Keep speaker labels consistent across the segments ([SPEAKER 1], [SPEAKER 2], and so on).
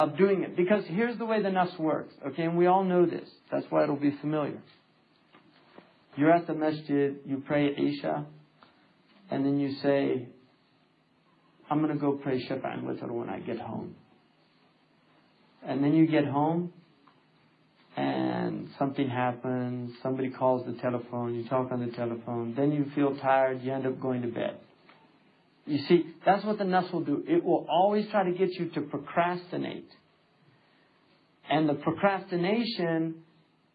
[SPEAKER 1] of doing it. Because here's the way the nafs works, okay, and we all know this. That's why it'll be familiar. You're at the masjid, you pray Isha, and then you say, I'm going to go pray Shafa and Witr when I get home. And then you get home, and something happens, somebody calls the telephone, you talk on the telephone, then you feel tired, you end up going to bed. You see, that's what the nafs will do. It will always try to get you to procrastinate. And the procrastination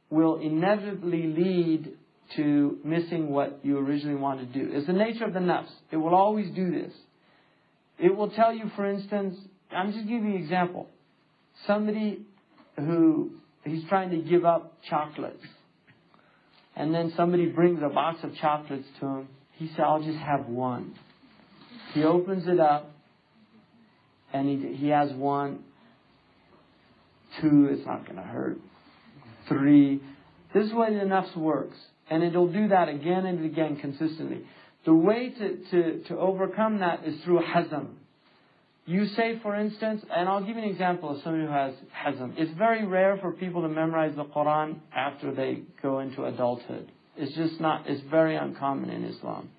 [SPEAKER 1] will inevitably lead to missing what you originally wanted to do. It's the nature of the nafs. It will always do this. It will tell you, for instance, I'm just giving you an example. Somebody who he's trying to give up chocolates. And then somebody brings a box of chocolates to him. He said, I'll just have one. He opens it up and he, he has one, two, it's not going to hurt, three. This is way the nafs works. And it'll do that again and again consistently. The way to, to, to overcome that is through hazm. You say, for instance, and I'll give you an example of somebody who has hazm. It's very rare for people to memorize the Quran after they go into adulthood. It's just not, it's very uncommon in Islam.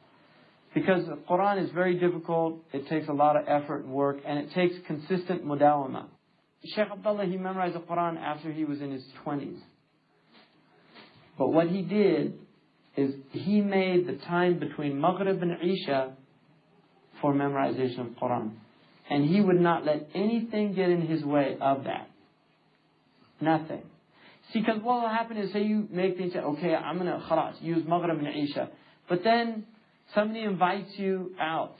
[SPEAKER 1] Because the Quran is very difficult, it takes a lot of effort and work, and it takes consistent mudawama. Sheikh Abdullah, he memorized the Quran after he was in his 20s. But what he did is he made the time between Maghrib and Isha for memorization of Quran. And he would not let anything get in his way of that. Nothing. See, because what will happen is, say you make things, okay, I'm going to, use Maghrib and Isha. But then somebody invites you out.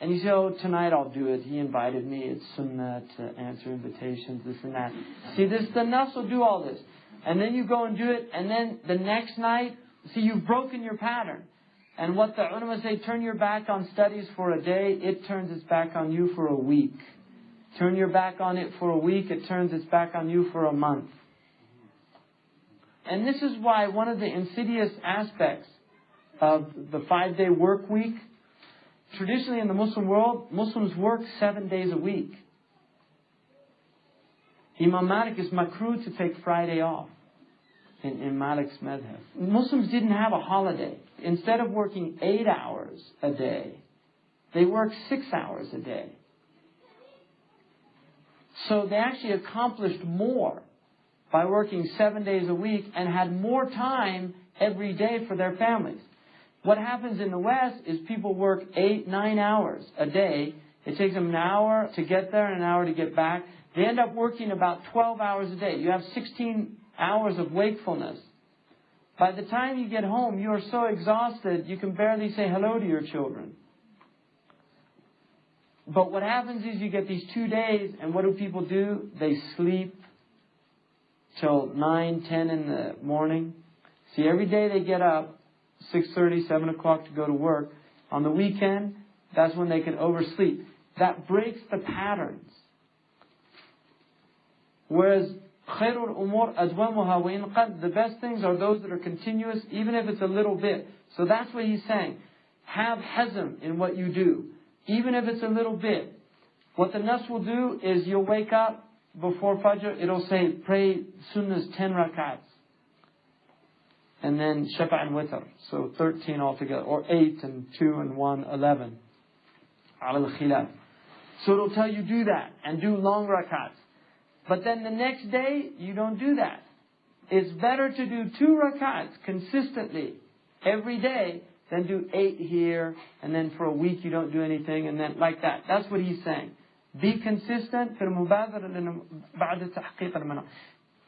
[SPEAKER 1] And you say, oh, tonight I'll do it. He invited me. It's sunnah to answer invitations, this and that. See, this, the nafs will do all this. And then you go and do it, and then the next night, see, you've broken your pattern. And what the ulama say, turn your back on studies for a day, it turns its back on you for a week. Turn your back on it for a week, it turns its back on you for a month. And this is why one of the insidious aspects of the five day work week, traditionally in the Muslim world, Muslims work seven days a week. Imam Malik is makruh to take Friday off in, in Malik's madhab. Muslims didn't have a holiday. Instead of working eight hours a day, they worked six hours a day. So they actually accomplished more by working seven days a week and had more time every day for their families. What happens in the West is people work eight, nine hours a day. It takes them an hour to get there and an hour to get back. They end up working about 12 hours a day. You have 16 hours of wakefulness. By the time you get home, you are so exhausted, you can barely say hello to your children. But what happens is you get these two days, and what do people do? They sleep till 9, 10 in the morning. See, every day they get up, 6.30, 7 o'clock to go to work. On the weekend, that's when they can oversleep. That breaks the patterns. Whereas خير الأمور وإن قد the best things are those that are continuous even if it's a little bit. So that's what he's saying. Have hazm in what you do even if it's a little bit. What the nafs will do is you'll wake up before Fajr, it'll say pray sunnahs 10 rakats and then shafa and witr so 13 altogether or 8 and 2 and 1 11 على الخلاف so it'll tell you do that and do long rakats but then the next day, you don't do that. It's better to do two rakats consistently every day than do eight here, and then for a week you don't do anything, and then like that. That's what he's saying. Be consistent في المبادرة بعد تحقيق المنام.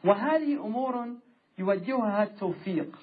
[SPEAKER 1] وهذه أمور يوجهها التوفيق